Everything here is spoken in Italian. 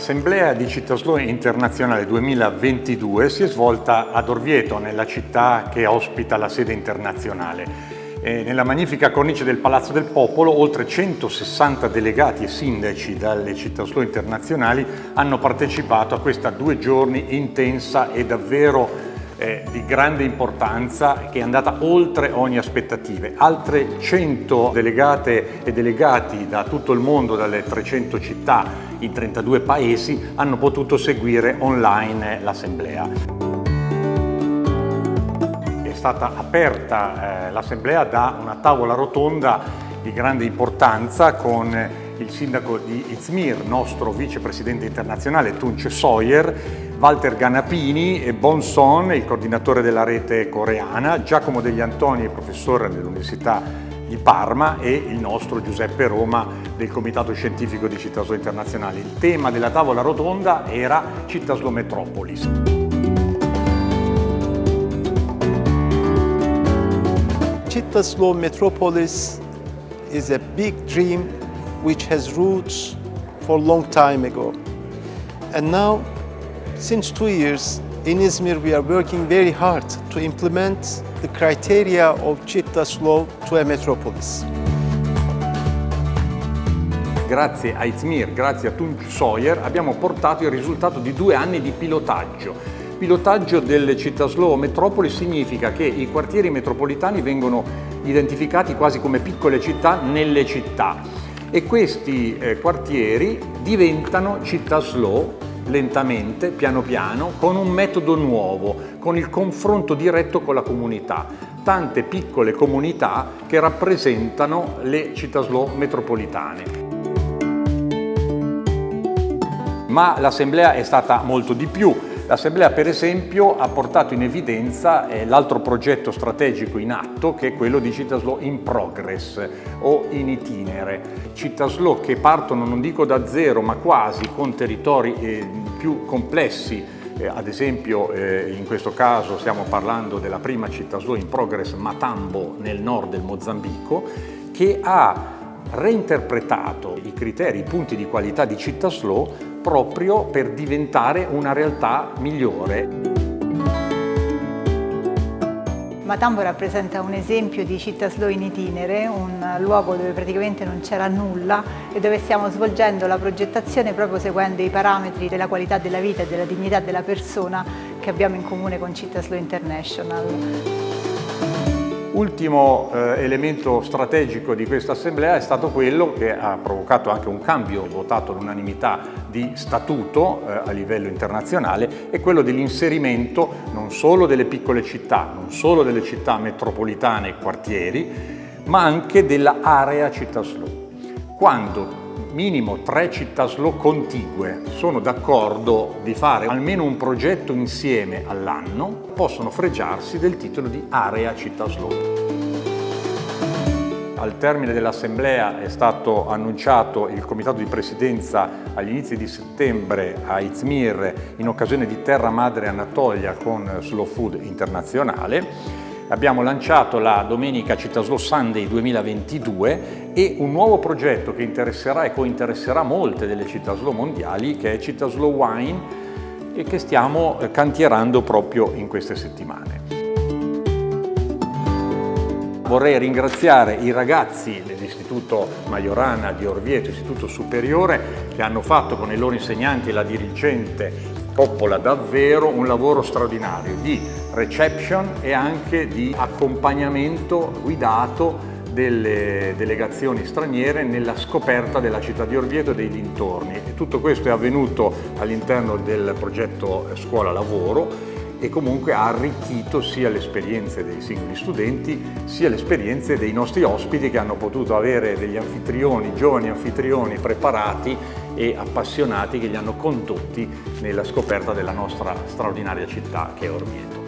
L'Assemblea di Città Internazionale 2022 si è svolta ad Orvieto, nella città che ospita la sede internazionale. E nella magnifica cornice del Palazzo del Popolo, oltre 160 delegati e sindaci dalle città internazionali hanno partecipato a questa due giorni intensa e davvero eh, di grande importanza che è andata oltre ogni aspettativa. Altre 100 delegate e delegati da tutto il mondo, dalle 300 città in 32 paesi, hanno potuto seguire online l'assemblea. È stata aperta eh, l'assemblea da una tavola rotonda di grande importanza con il sindaco di Izmir, nostro vicepresidente internazionale Tunce Sawyer, Walter Ganapini Bon Son, il coordinatore della rete coreana, Giacomo degli Antoni, professore dell'Università di Parma e il nostro Giuseppe Roma del Comitato Scientifico di Cittaslo Internazionale. Il tema della tavola rotonda era Cittaslo Metropolis. Cittaslo Metropolis is a big dream which has roots for a long time ago. And now Since two years, in Izmir we are working very hard to implement the criteria of Chitta's law to a metropolis. Grazie a Izmir, grazie a Tunç Sawyer, abbiamo portato il risultato di due anni di pilotaggio. Pilotaggio delle città slow metropoli significa che i quartieri metropolitani vengono identificati quasi come piccole città nelle città e questi eh, quartieri diventano città slow lentamente, piano piano, con un metodo nuovo, con il confronto diretto con la comunità. Tante piccole comunità che rappresentano le città slow metropolitane. Ma l'assemblea è stata molto di più, L'Assemblea per esempio ha portato in evidenza eh, l'altro progetto strategico in atto che è quello di Citaslo in progress o in itinere. Citaslo che partono non dico da zero ma quasi con territori eh, più complessi eh, ad esempio in questo caso stiamo parlando della prima città slow in progress Matambo nel nord del Mozambico che ha reinterpretato i criteri, i punti di qualità di città slow proprio per diventare una realtà migliore. Matambo rappresenta un esempio di città slow in itinere, un luogo dove praticamente non c'era nulla e dove stiamo svolgendo la progettazione proprio seguendo i parametri della qualità della vita e della dignità della persona che abbiamo in comune con Città Slow International. Ultimo eh, elemento strategico di questa assemblea è stato quello che ha provocato anche un cambio votato all'unanimità di statuto eh, a livello internazionale, è quello dell'inserimento non solo delle piccole città, non solo delle città metropolitane e quartieri, ma anche dell'area città slow. Quando minimo tre città slow contigue sono d'accordo di fare almeno un progetto insieme all'anno, possono fregiarsi del titolo di area città slow. Al termine dell'assemblea è stato annunciato il comitato di presidenza agli inizi di settembre a Izmir in occasione di Terra Madre Anatolia con Slow Food Internazionale Abbiamo lanciato la domenica Città Slow Sunday 2022 e un nuovo progetto che interesserà e cointeresserà molte delle città slow mondiali che è Città Slow Wine e che stiamo eh, cantierando proprio in queste settimane. Vorrei ringraziare i ragazzi dell'Istituto Majorana di Orvieto, Istituto Superiore, che hanno fatto con i loro insegnanti e la dirigente Coppola davvero un lavoro straordinario di reception e anche di accompagnamento guidato delle delegazioni straniere nella scoperta della città di Orvieto e dei dintorni. E tutto questo è avvenuto all'interno del progetto Scuola Lavoro e comunque ha arricchito sia le esperienze dei singoli studenti sia le esperienze dei nostri ospiti che hanno potuto avere degli anfitrioni, giovani anfitrioni preparati e appassionati che li hanno condotti nella scoperta della nostra straordinaria città che è Orvieto.